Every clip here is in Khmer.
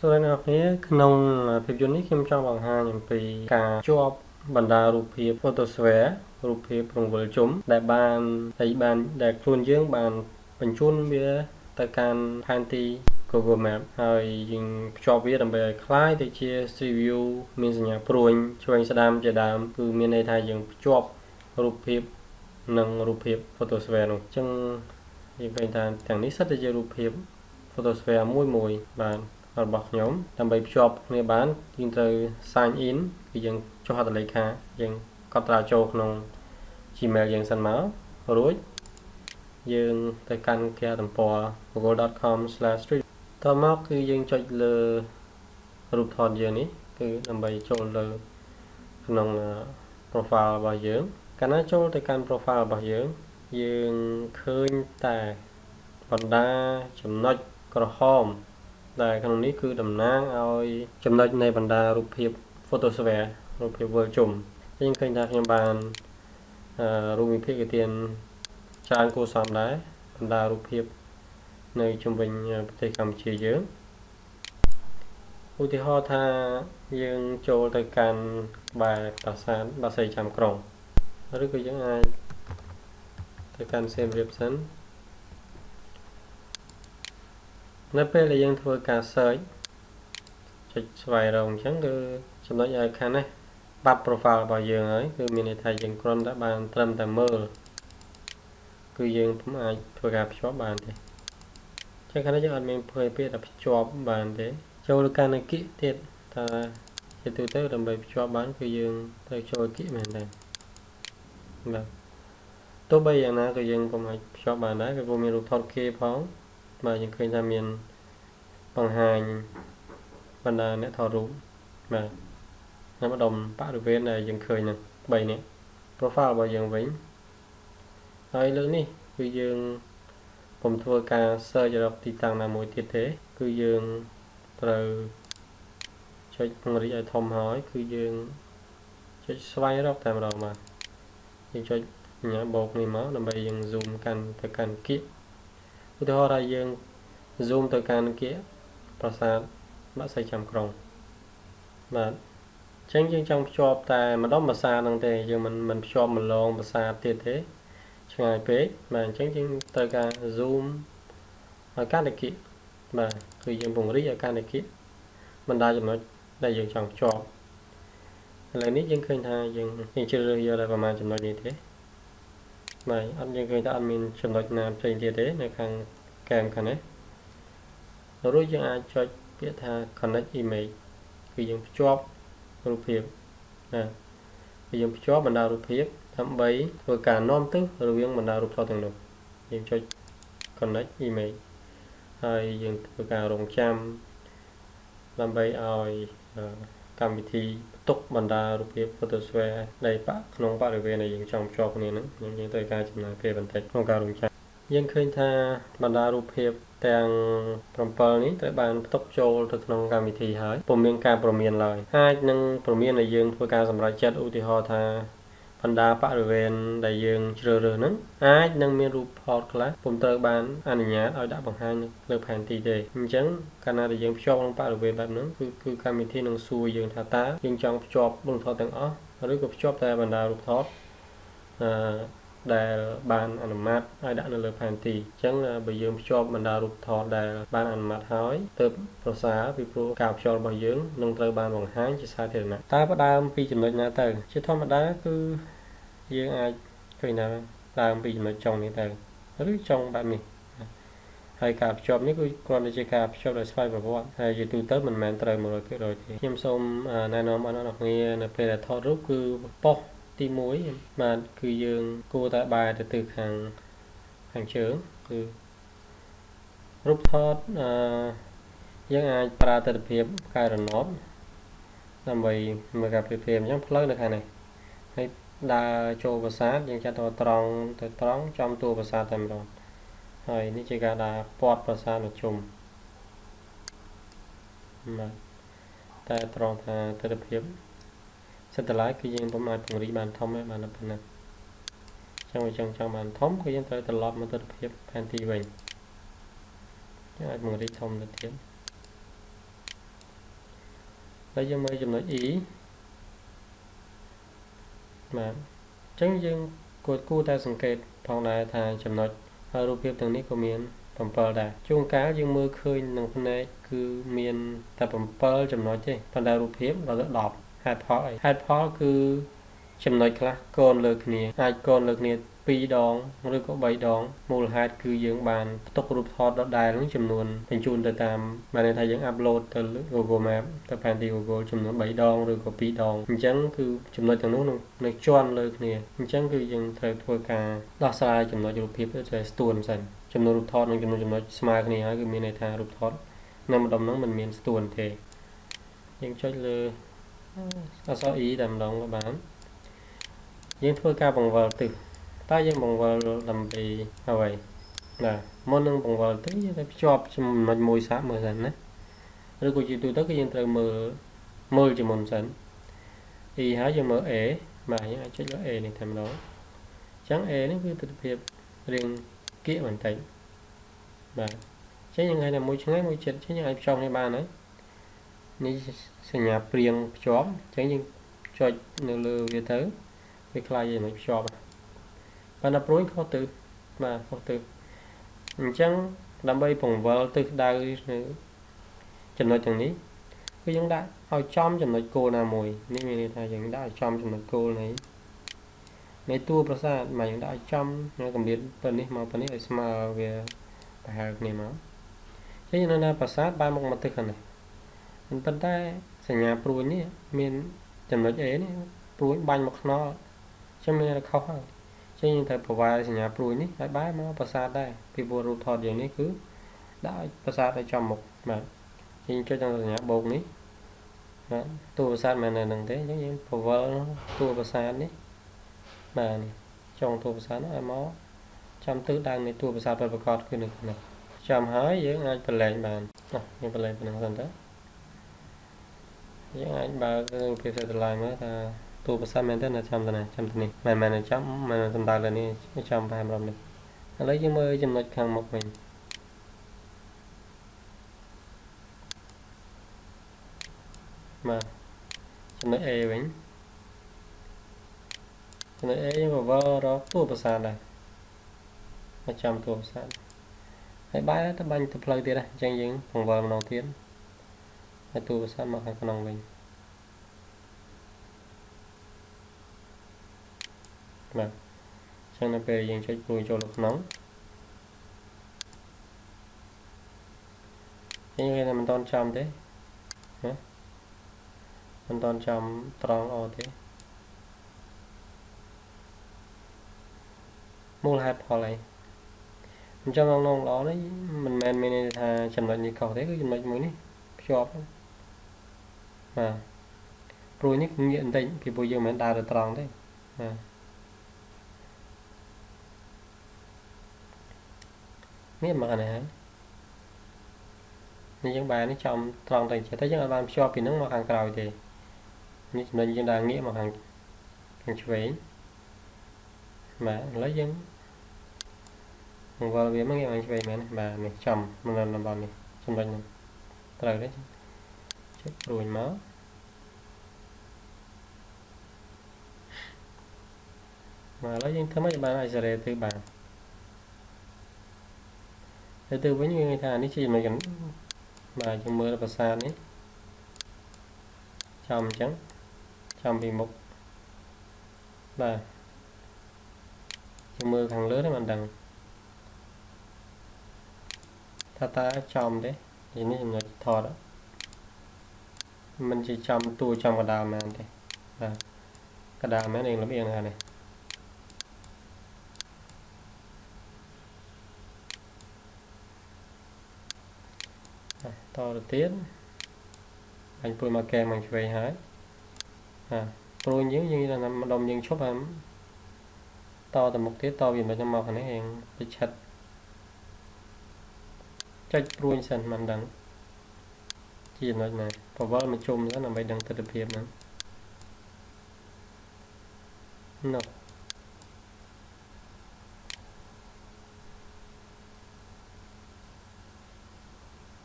សួស្តីអ្នកនរក្នុងភាពយន្តនេះខ្ញុំចង់បង្ហាញអំពីការជាប់បណ្ដារូបភាព Photosphere រូបភាពរង្វិលជុំដែលបានដែលបានដែលខ្លួនយើងបានបញ្ជូនវាទៅកាន់ផែនទី Google Map ហើយយើងភ្ជាប់វាដើម្បីឲ្យคล้ายទៅជា Street View មានសញ្ញាព្រួញឆ្វេងស្ដាំជាដើមគឺមានន័យថាយើងភ្ជាប់រូបភាពនិងរូបភាព Photosphere នោះអញ្ចឹងយើងឃើញថាទាំងនេះសិតតែជារូបភាព Photosphere មួយមួយបាទ របស់ខ្ញុំដើម្បីភ្ជាប់គ្នាបានយើងត្រូវ sign in គឺយើងចុះហត្ថលេខាយើងកត់ត្រាចូលក្នុង Gmail យើងសិនមករួចយើងទៅកាន់គេហទំព័រ google.com/street តមកគឺយើងចុចលើរូបថតយើងនេះគឺដើម្បីចូលលើក្នុង profile របស់យើងកាលណាចូលទៅកាន់ profile របស់យើងយើងឃើញតែបណ្ដាចំណុចក្រហម ដែលក្នុងនេះគឺតំណាងឲ្យចំណុចនៃបណ្ដារូបភាព photosphere រូបភាពវិលជុំយើងឃើញថាខ្ញុំបានរូបភាពគេទានច្រើនគួរសមដែរបណ្ដារូបភាព នៅជុំវិញប្រទេសកម្ពុជាយើងឧទាហរណ៍ថាយើងចូលទៅកាន់បែរប្រាសាទបាសីចាំក្រុងឬក៏យើងអាចទៅកាន់សៀមរាបសិន នៅពេលដែលយើងធ្វើការ search ចុចស្វែងរកអញ្ចឹងគឺចំណុចឲ្យខាងនេះបាត់ profile របស់យើងហើយគឺមានន័យថាយើងគ្រាន់តែបានត្រឹមតែមើលគឺយើងពុំអាចធ្វើការភ្ជាប់បានទេចឹងខាងនេះយើងអត់មានភ័យពាក្យថាភ្ជាប់បានទេចូលលើការនៅគិទៀតថាជាទូទៅដើម្បីភ្ជាប់បាន គឺយើងត្រូវចូលគិមែនទេបាទទោះបីយ៉ាងណាក៏យើងពុំអាចភ្ជាប់បានដែរគឺពុំមានរូបថតគេផង បាទយើងឃើញថាមានបង្ហាញបណ្ដាអ្នកថតរូបបាទនៅម្ដុំបរិវេណដែលយើងឃើញហ្នឹង3នេះ profile របស់យើងវិញហើយលើនេះគឺយើងពុំធ្វើការ search រកទីតាំងណាមួយទៀតទេ គឺយើងត្រូវចុចពង្រីកឲ្យធំហើយ គឺយើងចុចស្វែងរកតែម្ដងបាទយើងចុចញ៉ាបោកនេះមកដើម្បីយើង zoom កាន់ទៅកាន់គៀក ឧទាហរណ៍ថាយើង zoom ទៅកាន់គៀកប្រាសាទបាក់សៃចាំក្រុងបាទអញ្ចឹងយើងចង់ភ្ជាប់តែម្ដុំភាសាហ្នឹងទេយើងមិនមិនភ្ជាប់ម្លងភាសាទៀតទេឆ្ងាយពេកបាទអញ្ចឹងយើងត្រូវការ zoom ឲ្យកាន់តែគៀកបាទគឺយើងពង្រីកឲ្យកាន់តែគៀកបណ្ដាចំណុចដែលយើងចង់ភ្ជាប់ឥឡូវនេះយើងឃើញថាយើងយើងជ្រើសរើសយកតែប្រហែលចំណុចនេះទេ បាទអត់យើងឃើញថាអត់មានចំណុចណាផ្សេងទៀតទេនៅខាងកែមខាងនេះរួចយើងអាចចុចពាក្យថា connect image គឺយើងភ្ជាប់រូបភាពណាគឺយើងភ្ជាប់បណ្ដារូបភាពដើម្បីធ្វើការនាំទិសរវាងបណ្ដារូបថតទាំងនោះយើងចុច connect image ហើយយើងធ្វើការរងចាំដើម្បីឲ្យ កម្មវិធីបន្ទុកបណ្ដារូបភាព Photosphere ដែលបាក់ក្នុងបរិវេណដែលយើងចង់ភ្ជាប់គ្នាហ្នឹងយើងយើងត្រូវការចំណាយពេលបន្តិចក្នុងការរងចាំយើងឃើញថាបណ្ដារូបភាពទាំង7នេះត្រូវបានផ្ទុកចូលទៅក្នុងកម្មវិធីហើយពុំមានការព្រមានឡើយអាចនឹងព្រមានដែលយើងធ្វើការសម្រេចចិត្តឧទាហរណ៍ថា បណ្ដាបរិវេណដែលយើងជ្រើសរើសហ្នឹងអាចនឹងមានរូបថតខ្លះពុំត្រូវបានអនុញ្ញាតឲ្យដាក់បង្ហាញលើផែនទីទេអញ្ចឹងកាលណាដែលយើងភ្ជាប់ក្នុងបរិវេណបែបហ្នឹងគឺគឺកម្មវិធីនឹងសួរយើងថាតើយើងចង់ភ្ជាប់រូបថតទាំងអស់ឬក៏ភ្ជាប់តែបណ្ដារូបថតអឺ ដែលបានអនុម័តឲ្យដាក់នៅលើផែនទីអញ្ចឹងបើយើងភ្ជាប់បណ្ដារូបថតដែលបានអនុម័តហើយទើបប្រសើរពីព្រោះការភ្ជាប់របស់យើងនឹងត្រូវបានបង្ហាញជាសាធារណៈតើផ្ដើមពីចំណុចណាទៅ ជាធម្មតាគឺយើងអាចឃើញថាដើមពីចំណុចចុងនេះទៅឬចុងបែបនេះហើយការភ្ជាប់នេះគឺគ្រាន់តែជាការភ្ជាប់ដោយស្វ័យប្រវត្តិហើយជាទូទៅមិនមែនត្រូវ100%ទេខ្ញុំសូមណែនាំអរអ្នកគ្នានៅពេលដែលថតរូបគឺប៉ុស្តិ៍ ទី1បាទគឺយើងគួរតែបែរទៅទិសខាងខាងជើងគឺរូបថតអឺយើងអាចប្រើទិដ្ឋភាពកែរណបដើម្បីមើលការប្រៀបធៀបអញ្ចឹងផ្លូវនៅខាងនេះហើយដើរចូលប្រាសាទយើងចាត់ទៅត្រង់ទៅត្រង់ចំតួប្រាសាទតែម្ដងហើយនេះជាការដើរពាត់ប្រាសាទមកជុំបាទតែត្រង់ថាទិដ្ឋភាព សិតតឡាយគឺយើងពុំអាចពង្រីកបានធំទេបានប៉ុណ្ណាចឹងបើចង់ចង់បានធំគឺយើងត្រូវត្រឡប់មកទិដ្ឋភាពផែនទីវិញយើងអាចពង្រីកធំទៅទៀតហើយយើងមើលចំណុច E បាទអញ្ចឹងយើងគួរគួរតែសង្កេតផងដែរថាចំណុចហើយរូបភាពទាំងនេះក៏មាន7ដែរជួនកាលយើងមើលឃើញនឹងភ្នែកគឺមានតែ7ចំណុចទេប៉ុន្តែរូបភាពដល់10 ហេតុផលអីហេតុផលគឺចំណុចខ្លះកូនលើគ្នាអាចកូនលើគ្នា2ដងឬក៏3ដងមូលហេតុគឺយើងបានផ្ទុករូបថតដដែលនឹងចំនួនបញ្ជូនទៅតាមបានន័យថាយើងអាប់ឡូតទៅ Google Map ទៅផែនទី Google ចំនួន3ដងឬក៏2ដងអញ្ចឹងគឺចំណុចទាំងនោះនៅជាន់លើគ្នាអញ្ចឹងគឺយើងត្រូវធ្វើការដោះស្រាយចំណុចរូបភាពទៅស្ទួនសិនចំនួនរូបថតនិងចំនួនចំណុចស្មើគ្នាហើយគឺមានន័យថារូបថតនៅម្ដុំហ្នឹងមិនមានស្ទួនទេយើងចុចលើ អក្សរ E តែម្ដងក៏បានយើងធ្វើការបង្វិលទិសតើយើងបង្វិលដើម្បីអ្វីណាមុននឹងបង្វិលទិសយើងត្រូវភ្ជាប់ចំណុចមួយសាកមើលសិនណាឬក៏ជាទូទៅគឺយើងត្រូវមើលមើលជាមុនសិន E ហើយយើងមើល A បាទយើងអាចចុចលើ A នេះតែម្ដងអញ្ចឹង A នេះគឺទិដ្ឋភាពរៀងគៀកបន្តិចបាទអញ្ចឹងយើងឃើញថាមួយឆ្ងាយមួយជិតអញ្ចឹងយើងអាចភ្ជាប់គ្នាបានហើយ នេះសញ្ញាព្រៀងភ្ជាប់អញ្ចឹងយើងចុចនៅលើវាទៅវាខ្លាយជាមិនភ្ជាប់ប៉ុន្តែព្រួយខុសទៅបាទខុសទៅអញ្ចឹងដើម្បីពង្វល់ទិសដៅនៅចំណុចទាំងនេះគឺយើងដាក់ឲ្យចំចំណុចគោលណាមួយនេះមានន័យថាយើងដាក់ឲ្យចំចំណុចគោលនៃនៃតួប្រាសាទមកយើងដាក់ឲ្យចំនៅកម្រិតទៅនេះមកទៅនេះឲ្យស្មើវាប្រហែលគ្នាមកចឹងយើងនៅប្រាសាទបានមកមកទិសខាងនេះ ប៉ុន្តែសញ្ញាព្រួយនេះមានចំណុច A នេះព្រួយបាញ់មកខ្នល់ចឹងមានតែខុសហើយចឹងយើងត្រូវប្រវាយសញ្ញាព្រួយនេះឲ្យបែរមកប្រាសាទដែរពីព្រោះរូបថតយើងនេះគឺដាក់ឲ្យប្រាសាទឲ្យចំមុខបាទចឹងចុចដល់សញ្ញាបូកនេះបាទតួប្រាសាទមិននៅនឹងទេចឹងយើងប្រវល់តួប្រាសាទនេះបាទនេះចុងតួប្រាសាទនោះឲ្យមកចាំទិសដៅនៃតួប្រាសាទប្រកបគឺនៅនេះចាំហើយយើងអាចប្រឡែងបានអោះយើងប្រឡែងប៉ុណ្ណឹងសិនទៅ យើងអាចបើករូបភាព satellite មើលថាតួប្រសាទមែនទេនៅចាំទៅណាចាំទៅនេះមិនមែនចាំមិនសំដៅលើនេះចាំប្រហែលរំនេះឥឡូវយើងមើលចំណុចខាងមុខវិញបាទចំណុច A វិញចំណុច A យើងបវររកតួប្រសាទដែរមកចាំតួប្រសាទហើយបែរទៅបាញ់ទៅផ្លូវទៀតដែរអញ្ចឹងយើងពង្វល់ម្ដងទៀត ហើយតួប្រសាទមកខាងក្នុងវិញបាទអញ្ចឹងនៅពេលយើងចុចព្រួយចូលទៅក្នុងយើងឃើញថាមិនតន់ចំទេណាមិនតន់ចំត្រង់អទេមូលហេតុផលអីអញ្ចឹងងងល្អនេះមិនមែនមានន័យថាចំណុចនេះខុសទេគឺចំណុចមួយនេះភ្ជាប់ បាទព្រួយនេះងាកបន្តិចពីព្រោះយើងមិនដើរទៅត្រង់ទេបាទនេះមកនេះហើយនេះយើងបែរនេះចំត្រង់ទៅចិត្តតែយើងអាចបានភ្ជាប់ពីហ្នឹងមកខាងក្រោយទេនេះចំណុចយើងដើរងាកមកខាងខាងឆ្វេងបាទឥឡូវយើងបង្វិលវាមកងាកមកឆ្វេងមែនបាទនេះចំនៅតំបន់នេះចំណុចហ្នឹងត្រូវទេចុចព្រួយមក បាទឥឡូវយើងធ្វើម៉េចបានអាចសេរីទៅបានទៅទៅវិញវាថានេះជាចំណុចកបាទយើងមើលប្រាសាទនេះចំអញ្ចឹងចំពីមុខបាទយើងមើលខាងលើនេះមិនដឹងថាតើចំទេនេះចំណុចថតមិនជាចំតួចំកដាលមែនទេបាទកដាលមែនឯងលំអៀងហ្នឹ តទៅទៀតបាញ់ព្រួយមកកែមកឆ្វេងហើយបាទព្រួយយើងយើងថាម្ដុំយើងឈប់ហើយតទៅមុខទៀតតវាមិនមកខាងនេះឯងទៅឆិតចុចព្រួយសិនមិនដឹងជាចំណុចណាប្រវល់មកជុំសិនដើម្បីដឹងទស្សនវិជ្ជាហ្នឹងនោះ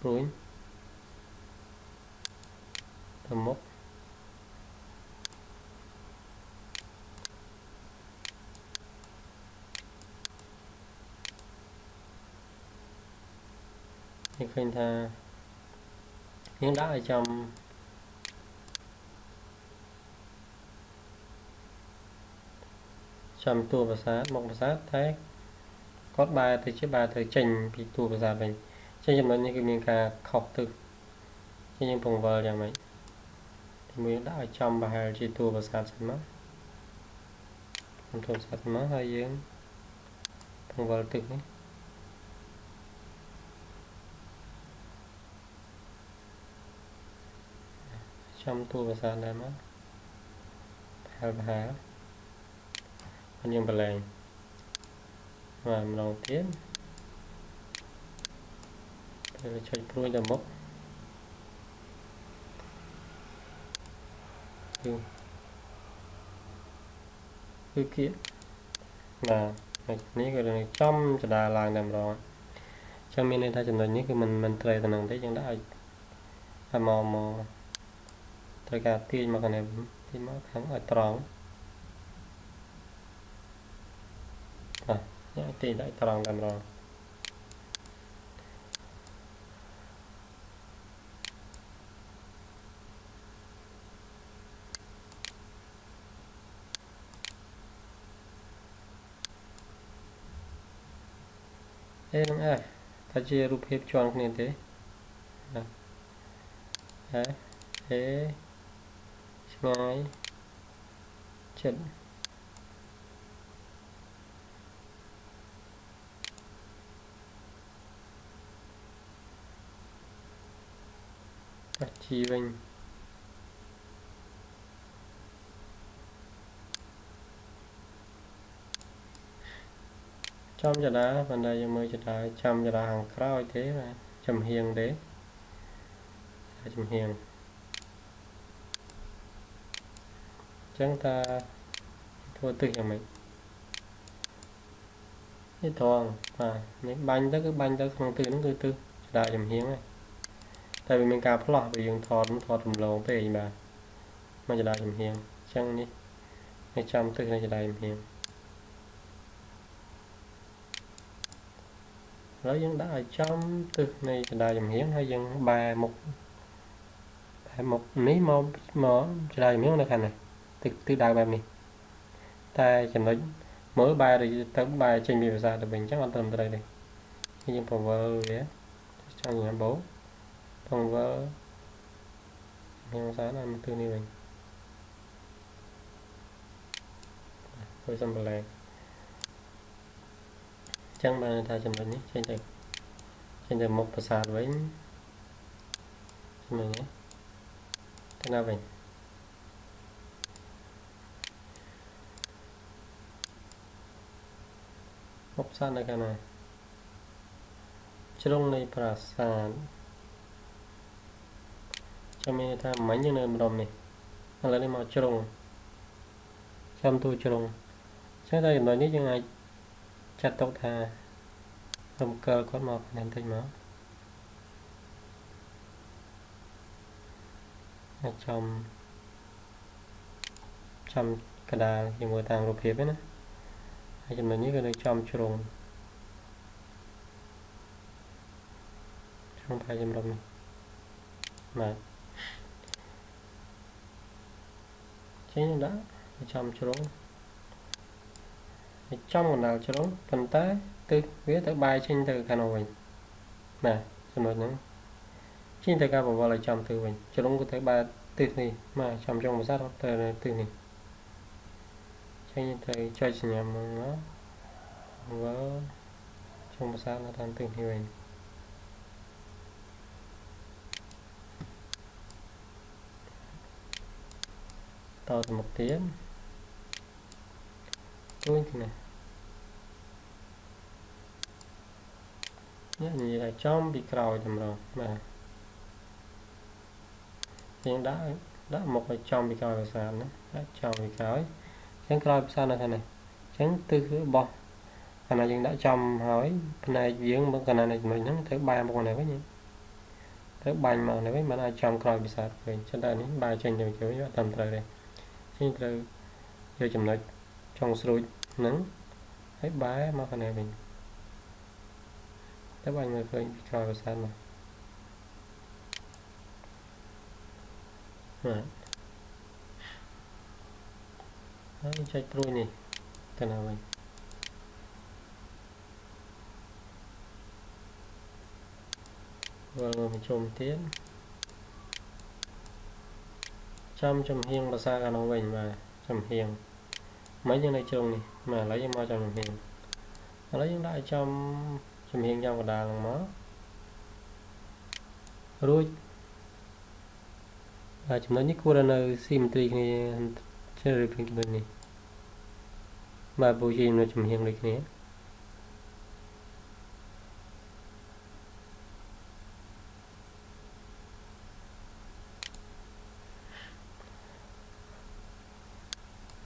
ព្រួយទៅមុខនេះឃើញថាយើងដាក់ឲ្យចំចំតួប្រាសាទមុខប្រាសា ទតែគាត់បែរទៅជាបែរទៅចេញពីតួប្រាសាទវិញចឹងចំណុចនេះគឺមានការខុសទិសចឹងយើងពង្វល់យ៉ាងម៉េចទីមួយដាក់ឲ្យចំប្រហែលជាតួប្រាសាទសិនមកខ្ញុំធ្វើប្រាសាទមកហើយយើងពង្វល់ទិសនេះចំតួប្រាសាទដែរមកប្រហែលប្រហែលហើយយើងបលែងបាទម្ដងទៀត វាឆេចព្រួយទៅមុខគឺគឺគៀបាទនេះគឺនឹងចំចដាឡើងតែម្ដងអញ្ចឹងមានន័យថាចំណុចនេះគឺមិនមិនត្រូវទៅនឹងទេយើងដាក់ឲ្យឲ្យមកមកត្រូវការទាញមកខាងនេះទាញមកខាងឲ្យត្រង់បាទនេះទាញដាក់ត្រង់តែម្ដង អេនឹងអេថាជារូបភាពជាន់គ្នាទេណាអេអេឆ្ងាយចិត្តអាជីវិញ ចំចដាប៉ុន្តែយើងមើលចដាចាំចដាខាងក្រោយទេបាទចំហៀងទេចំហៀងចឹងថាធ្វើទឹកយ៉ាងម៉េចនេះត្រង់បាទនេះបាញ់ទៅគឺបាញ់ទៅក្នុងទឹកហ្នឹងគឺទឹកចដាចំហៀងហើយតែវាមានការផ្លោះវាយើងថតថតរំលងពេកបាទមកចដាចំហៀងចឹងនេះនេះចាំទឹកនៅចដាចំហៀង ហើយយើងដាក់ឲ្យចំទឹកនៃចដាចំហៀងហើយយើងបែមុខបែមុខនេះមកមកចដាចំហៀងនៅខាងនេះទឹកទឹកដៅបែបនេះតែចំណុចមើលបែរទៅបែរចេញពីភាសាទៅវិញអញ្ចឹងអត់ត្រឹមត្រូវទេយើងពង្វើវាចង់ញ៉ាំបោពង្វើមានភាសាណាមកទិសនេះវិញធ្វើសំប្លែកចឹងបានថាចំណុចនេះចេញទៅចេញទៅមុខប្រាសាទវិញចំណុចនេះទៅណាវិញមុខប្រាសាទនៅខាងណាជ្រុងនៃប្រាសាទចាំមានថាមិញយើងនៅម្ដុំនេះឥឡូវនេះមកជ្រុងចាំទូជ្រុងចឹងតែចំណុចនេះយើងអាច ចាត់ទុកថារំកិលគាត់មកបន្តិចមកអាចចំចំកដាលជាមួយតាមរូបភាពណាហើយចំណុចនេះគឺនៅចំជ្រុងជ្រុងផាយចម្រុំនេះបាទចេញដាក់ចំជ្រុង ចំកណ្ដាលជ្រុងប៉ុន្តែទិសវាទៅបែរចេញទៅខាងនោះវិញបាទចំណុចហ្នឹងចេញទៅការបង្វល់ឲ្យចំទិសវិញជ្រុងក៏ទៅបែរទិសនេះបាទចំចុងភាសាទៅទិសនេះចេញទៅចុចសញ្ញាមកបង្វល់ចុងភាសានៅតាមទិសនេះវិញតទៅមុខទៀតទួយគ្នា នេះនិយាយថាចំពីក្រោយតម្រងបាទយើងដាក់ដាក់មកឲ្យចំពីក្រោយភាសាណាដាក់ចំពីក្រោយអញ្ចឹងក្រោយភាសានៅខាងនេះអញ្ចឹងទិសរបស់កាលណាយើងដាក់ចំហើយផ្នែកយើងមកកាលណាចំណុចហ្នឹងទៅបែរមកនេះវិញទៅបាញ់មកនេះវិញมันអាចចំក្រោយភាសាវិញចឹងតែនេះបើចេញទៅជួយអត់តាមត្រូវទេចេញត្រូវយកចំណុចចុងស្រួចហ្នឹងហើយបែរមកខាងនេះវិញ តែបាញ់មើលឃើញពីក្រោយភាសាមកបាទហើយចុចព្រួយនេះទៅណាវិញវិលមកជុំទៀតចាំចំហៀងភាសាខាងនោះវិញបាទចំហៀងមិនយើងនៅជ្រុងនេះបាទឥឡូវយើងមកចំចំហៀងឥឡូវយើងដាក់ឲ្យចំ ចំហៀងយ៉ាងកដាលហ្នឹងមករួចបាទចំណុចនេះគួរតែនៅ symmetry គ្នាជ្រើសរើសពីចំណុចនេះបាទពូជាចំណុចចំហៀងដូចគ្នា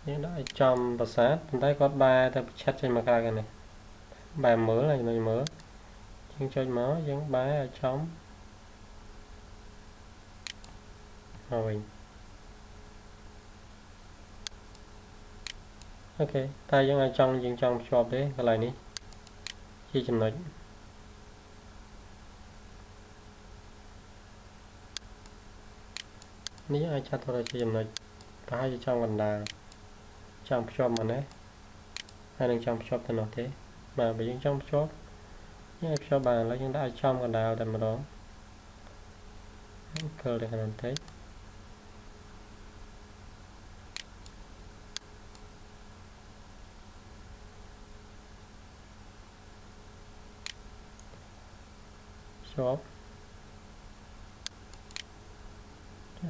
យើងដាក់ឲ្យចំប្រាសាទប៉ុន្តែគាត់បែរទៅប្រឆិតចេញមកក្រៅกันនេះ បែរមើលហើយចំណុចមើលយើងចុចមកយើងបែរឲ្យចំមកវិញអូខេតែយើងអាចចង់យើងចង់ភ្ជាប់ទេកន្លែងនេះជាចំណុចនេះអាចចាត់ទៅជាចំណុចប្រហែលជាចង់កណ្ដាលចង់ភ្ជាប់មកណាហើយនឹងចង់ភ្ជាប់ទៅនោះទេ បាទបើយើងចង់ភ្ជាប់យើងអាចភ្ជាប់បានឥឡូវយើងដាក់ឲ្យចំកណ្ដាលតែម្ដងកិលទៅខាងបន្តិចជាប់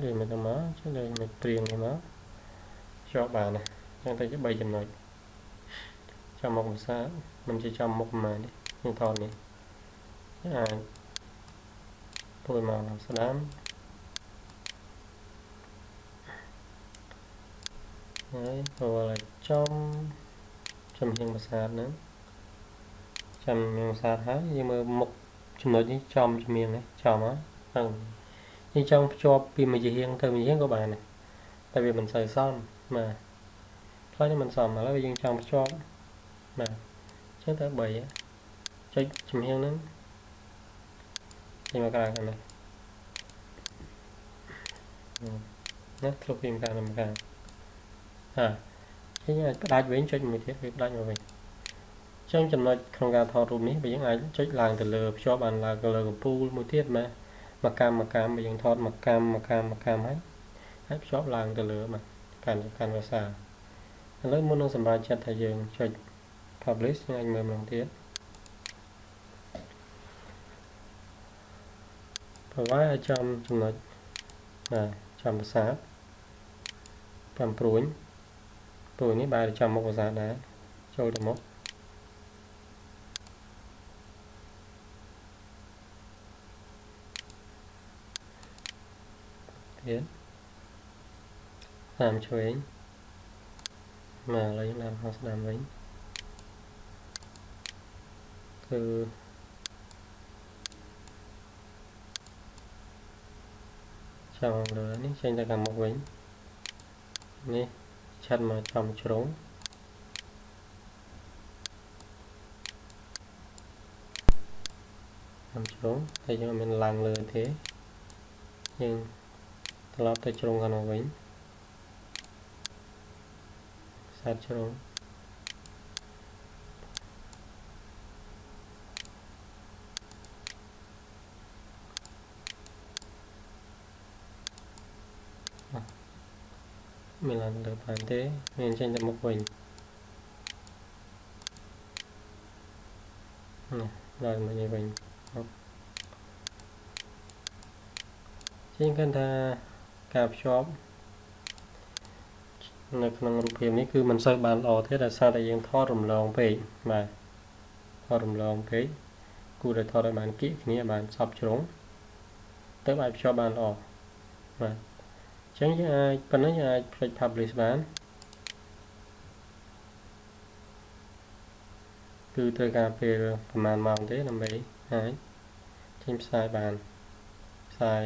លេងមកទៅមកចុះលេងមកព្រៀងនេះមកជាប់បានណាចឹងទៅជា3ចំណុចចាំមុខភាសា មិនជាចាំមុខប្រហែលនេះខ្ញុំថតនេះអាចពួយមកស្ដាំហើយចូលឲ្យចំចំហៀងភាសាហ្នឹងចំហៀងភាសាហើយយើងមើលមុខចំណុចនេះចំជំនាញនេះចំហ្នឹងយើងចង់ភ្ជាប់ពីមួយជាហៀងទៅមួយជាហៀងក៏បានដែរតែវាមិនសូវសមបាទផ្លូវនេះមិនសមឥឡូវយើងចង់ភ្ជាប់បាទអញ្ចឹងទៅ3ចុចជំហៀងហ្នឹងចេញមកក្រៅខាងនេះណាធ្លុបពីម្ខាងទៅម្ខាងហាចេញអាចផ្ដាច់វិញចុចមួយទៀតវាផ្ដាច់មកវិញចឹងចំណុចក្នុងការថតរូបនេះបើយើងអាចចុចឡើងទៅលើភ្ជាប់បានឡើងទៅលើកំពូលមួយទៀតបាទមកកម្មមកកម្មបើយើងថតមកកម្មមកកម្មមកកម្មហើយហើយភ្ជាប់ឡើងទៅលើបាទកាន់កាន់ភាសាឥឡូវមុននឹងសម្រាប់ចិត្តថាយើងចុច publish យើងអាចមើលម្ដងទៀតប្រវាយឲ្យចំចំណុចបាទចំភាសាតាមព្រួយព្រួយនេះបែរចំមុខភាសាដែរចូលទៅមុខទៀតតាមឆ្វេងមកឥឡូវយើងដាក់ខាងស្ដាំវិញ គឺចង់លើនេះចេញទៅខាងមុខវិញនេះឆាត់មកចំជ្រុងចំជ្រុងហើយយើងមិនឡើងលើទេយើងត្រឡប់ទៅជ្រុងខាងនោះវិញសាច់ជ្រុង មានឡើងលើបានទេមានចេញទៅមុខវិញនេះឡើងមកនេះវិញជាងគិតថាការភ្ជាប់នៅក្នុងរូបភាពនេះគឺមិនសូវបានល្អទេដោយសារតែយើងថតរំលងពេកបាទថតរំលងពេកគួរតែថតឲ្យបានគៀកគ្នាបានសពជ្រុងទៅអាចភ្ជាប់បានល្អបាទអញ្ចឹងយើងអាចប៉ុណ្ណឹងយើងអាចផ្លេច publish បានគឺត្រូវការពេលប្រហែលម៉ោងទេដើម្បីអាចចេញផ្សាយបានផ្សាយ